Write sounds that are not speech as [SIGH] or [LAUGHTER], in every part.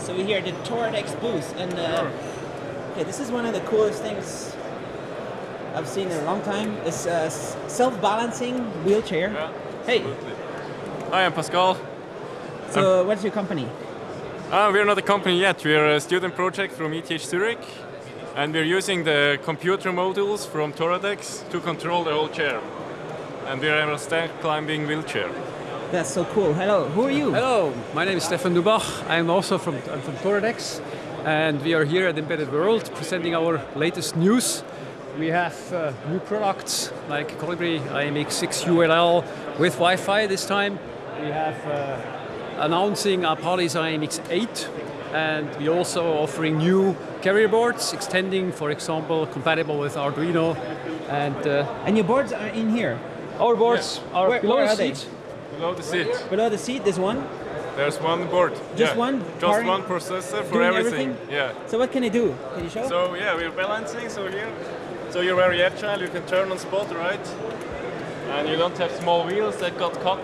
So we're here at the Toradex booth, and uh, okay, this is one of the coolest things I've seen in a long time. It's a self-balancing wheelchair. Yeah, Hey. Hi, I'm Pascal. so what's your company? Uh, we're not a company yet. We're a student project from ETH Zurich, and we're using the computer modules from Toradex to control the whole chair. And we're a stack climbing wheelchair. That's so cool. Hello, who are you? Hello, my name is Stephan Dubach. I'm also from, I'm from Toradex, and we are here at Embedded World presenting our latest news. We have uh, new products like Colibri IMX6 ULL with Wi-Fi this time. We have uh, announcing Apalis IMX8, and we're also offering new carrier boards, extending, for example, compatible with Arduino. And uh, And your boards are in here. our boards are Where- below where the are they? Below the seat, Below the seat, there's one. there's one board. Just Yeah, one? Just one processor for everything. everything? Yeah. So what can it do? Can you show? So yeah, we're balancing. So here, so you're very agile. You can turn on spot, right? And you don't have small wheels that got cut.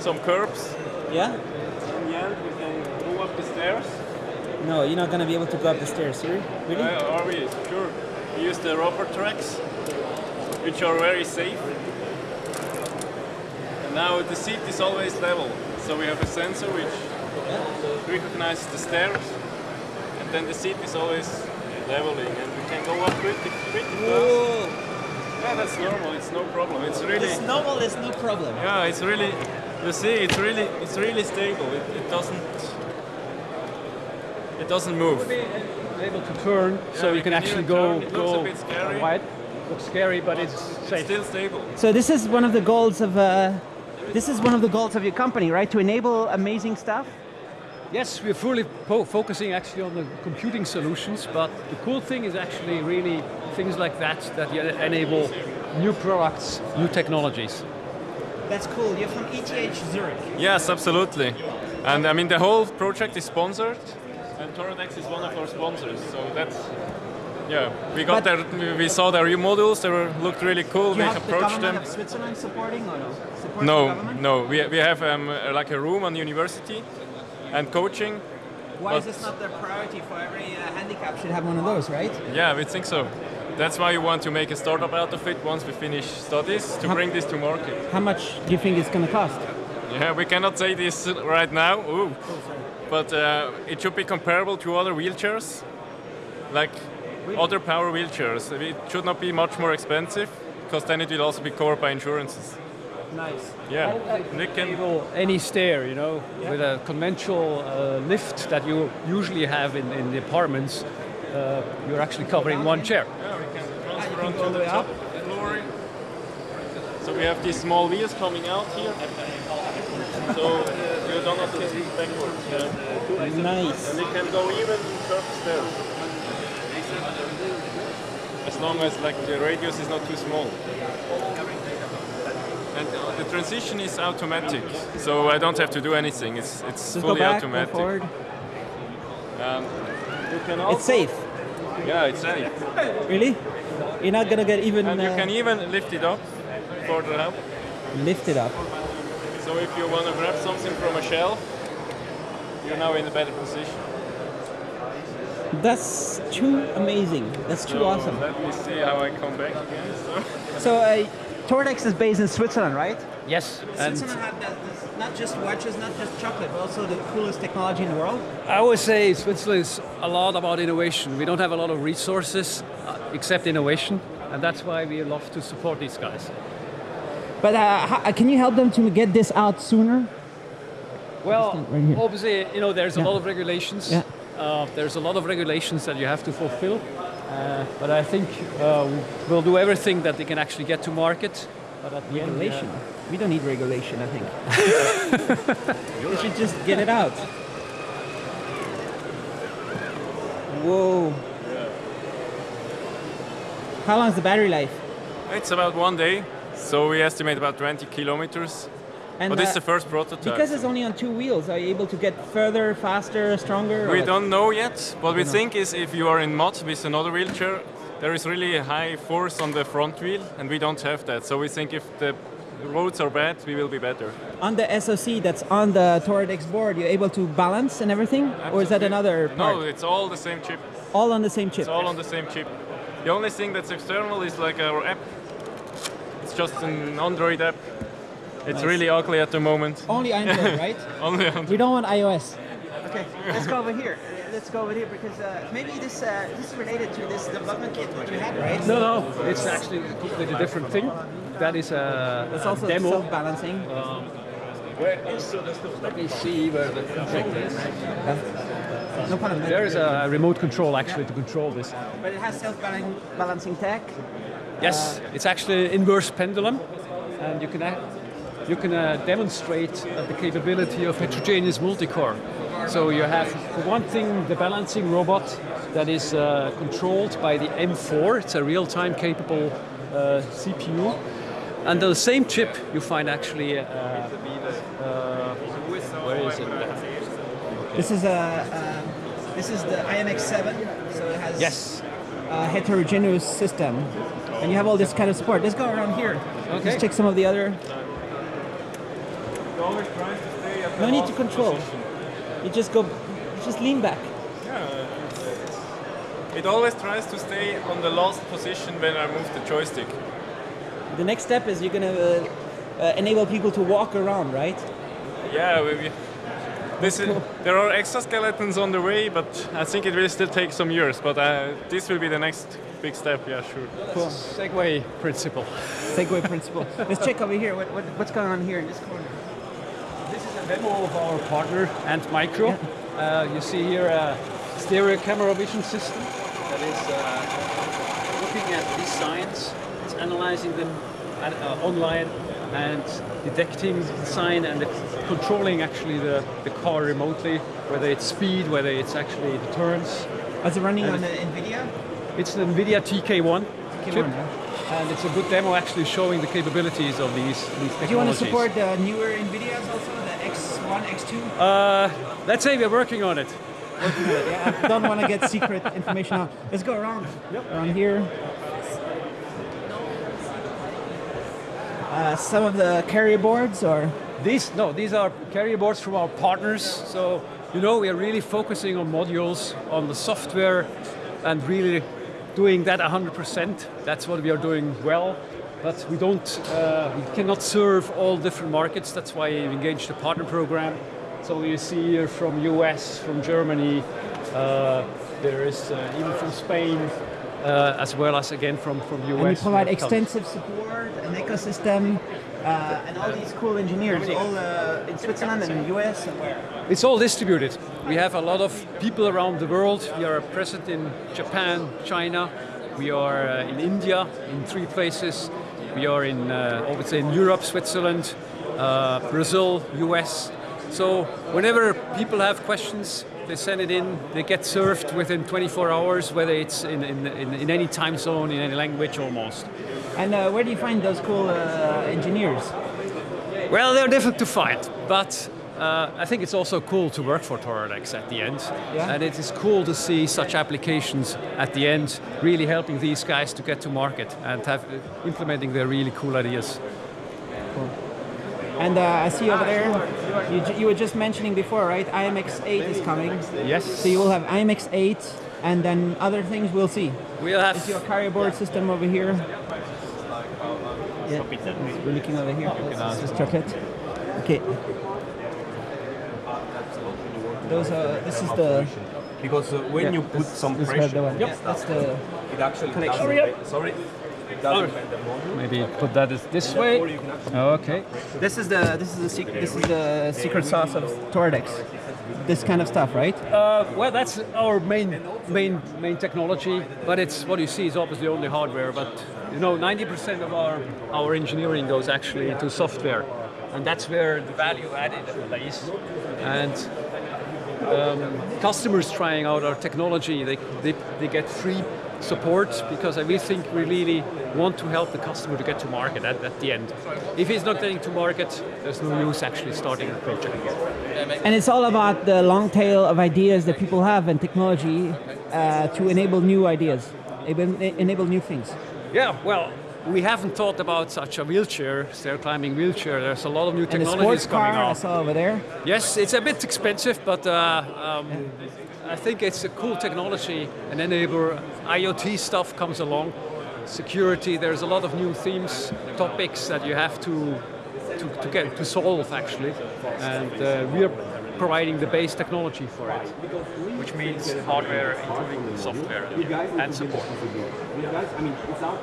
Some curbs. yeah? In the end, we can move up the stairs. No, you're not gonna be able to go up the stairs, here. Really? Uh, are we? Sure. We use the rubber tracks, which are very safe. And now the seat is always level. So we have a sensor which recognizes the stairs, and then the seat is always leveling, and we can go up pretty, pretty fast. Yeah, that's normal. It's no problem. It's really, It's normal, there's no problem. yeah, it's really. You see, it's really, it's really stable. It, it doesn't, it doesn't move. able to turn, so you can can actually go. It looks go bit scary. wide. Looks scary, but it's safe. Still stable. So this is one of the goals of uh, this is one of the goals of your company, right? To enable amazing stuff. Yes, we're fully po- focusing actually on the computing solutions, but the cool thing is actually really things like that that enable new products, new technologies. That's cool. You're from ETH Zurich. Yes, absolutely. And I mean, the whole project is sponsored, and Toradex is one of our sponsors. So that's, yeah, we got But- their, we saw their new modules. They were, looked really cool. We have the approached them. Switzerland supporting or no? Supporting No, no, we, we have um, uh, like a room on the university and coaching. Why is this not their priority for every uh, handicap should have one of those, right? Yeah, we think so. That's why we want to make a startup out of it once we finish studies to How- bring this to market. How much do you think it's going to cost? Yeah, we cannot say this right now. Ooh. But uh, it should be comparable to other wheelchairs, like other power wheelchairs. It should not be much more expensive, because then it will also be covered by insurances. Nice. Yeah, we can. Enable any stair, you know, with a conventional uh, lift that you usually have in, in the apartments. Uh, you're actually covering one chair. Yeah, we can transfer onto the top floor. So we have these small wheels coming out here. So you don't have to sit backwards. Yeah. Nice. And it can go even curved stairs. As long as like the radius is not too small. And uh, the transition is automatic, so I don't have to do anything. It's it's Just go fully back, go automatic. forward. Um, you can also, It's safe. Yeah, it's safe. Really? You're not going to get even And you uh, can even lift it up further up. lift it up. So if you want to grab something from a shelf, you're now in a better position. That's too amazing. That's too So awesome. Let me see how I come back again. [LAUGHS] So. So uh, Toradex is based in Switzerland, right? Yes, and Switzerland have not just watches, not just chocolate, but also the coolest technology in the world. I would say Switzerland is a lot about innovation. We don't have a lot of resources uh, except innovation, and that's why we love to support these guys. But uh, how, can you help them to get this out sooner? Well, right obviously, you know, there's a lot of regulations. Yeah. Uh, there's a lot of regulations that you have to fulfill. Uh, but I think uh, we'll do everything that they can actually get to market. But at the end, we Regulation. have- We don't need regulation, I think. [LAUGHS] you should just get it out. Whoa. How long is the battery life? It's about one day, so we estimate about 20 kilometers. And But this is uh, the first prototype. because it's only on two wheels, are you able to get further, faster, stronger? we don't know yet. What we know. think is if you are in mud with another wheelchair, there is really a high force on the front wheel, and we don't have that. So we think if the roads are bad, we will be better. On the SoC that's on the Toradex board, you're able to balance and everything? Or is that another part? No, it's all the same chip. All on the same chip? It's all on the same chip. The only thing that's external is like our app. It's just an Android app. It's Nice. really ugly at the moment. Only Android, [LAUGHS] right? Only on We don't want iOS. Okay, let's go over here. Let's go over here because uh, maybe this uh, this is related to this development kit that you had, right? No, no, it's actually a completely different thing. That is a, It's a also demo. self-balancing. Let me see where the control is. No problem. There is a remote control actually to control this. But it has self-balancing tech. Yes, it's actually an inverse pendulum, and you can ac- you can uh, demonstrate uh, the capability of heterogeneous multi-core. So you have, for one thing, the balancing robot that is uh, controlled by the M4. It's a real-time capable uh, CPU, and on the same chip you find actually. Uh, uh, where is it? This is a uh, this is the IMX7, so it has Yes. a heterogeneous system, and you have all this kind of support. Let's go around here. Okay. Let's check some of the other. It always tries to stay at the No need to control. position. You just go, you just lean back. Yeah, It always tries to stay on the last position when I move the joystick. The next step is you're gonna uh, uh, enable people to walk around, right? Yeah, we, we, this is, there are exoskeletons on the way, but I think it will still take some years. But uh, this will be the next big step. Yeah, sure. Cool. Segway principle. Segway principle. Let's check over here. What, what, what's going on here in this corner? Demo of our partner Antmicro. Uh, you see here a stereo camera vision system that is uh, looking at these signs, it's analyzing them at, uh, online and detecting the sign and controlling actually the, the car remotely, whether it's speed, whether it's actually the turns. Is it running And on the NVIDIA? It's an NVIDIA TK1 TK1, chip, yeah. And it's a good demo actually showing the capabilities of these, these technologies. Do you want to support the newer NVIDIAs also, the X1, X2? Uh, let's say we're working on it. yeah, I don't want to get secret information out. Let's go around. Around here. Uh, some of the carrier boards or These no, these are carrier boards from our partners. So you know we are really focusing on modules, on the software, and really doing that 100%. That's what we are doing well. But we don't, uh, we cannot serve all different markets. That's why we engaged the partner program. So you see here from US, from Germany, uh, there is uh, even from Spain, uh, as well as again from from US. and you provide we have come. extensive support, an ecosystem, uh, and all these cool engineers, all uh, in Switzerland and the US and where? It's all distributed. We have a lot of people around the world. We are present in Japan, China. We are uh, in India in three places. We are in, uh, I would say, in Europe, Switzerland, uh, Brazil, US. So whenever people have questions, they send it in. They get served within 24 hours, whether it's in, in, in, in any time zone, in any language almost. And uh, where do you find those cool uh, engineers? Well, they're difficult to find, but uh, I think it's also cool to work for Toradex at the end. Yeah. And it is cool to see such applications at the end, really helping these guys to get to market and have implementing their really cool ideas. And uh, I see over there, you, you were just mentioning before, right? IMX8 is coming. Yes. So you will have IMX8 and then other things we'll see. We'll have Is your carrier board system over here? Yeah, we're looking over here. Let's just check it. Okay. Those are, this is the, Because uh, when Yeah, you put this- some this pressure, the one. Yep, that's the, it actually Connection. doesn't Hurry bend- Sorry, it doesn't bend the module. maybe put that this way. Or you can actually Okay. this is the, this is the secret, this is the secret sauce of Toradex. This kind of stuff, right? Uh, well, that's our main main main technology, but it's what you see is obviously only hardware. But you know, 90% of our our engineering goes actually into software, and that's where the value added lays. And um, customers trying out our technology, they, they they get free support because we think we really want to help the customer to get to market at, at the end. If he's not getting to market, there's no use actually starting a project. Again. And it's all about the long tail of ideas that people have and technology uh, to enable new ideas, enable new things. Yeah, well, we haven't thought about such a wheelchair, stair climbing wheelchair. There's a lot of new And technologies coming car I saw over there. Yes, it's a bit expensive, but uh, um, I think it's a cool technology and enable IoT stuff comes along. Security, there's a lot of new themes, topics that you have to to, to get to solve actually, and uh, we are providing the base technology for it. which means hardware including software and support.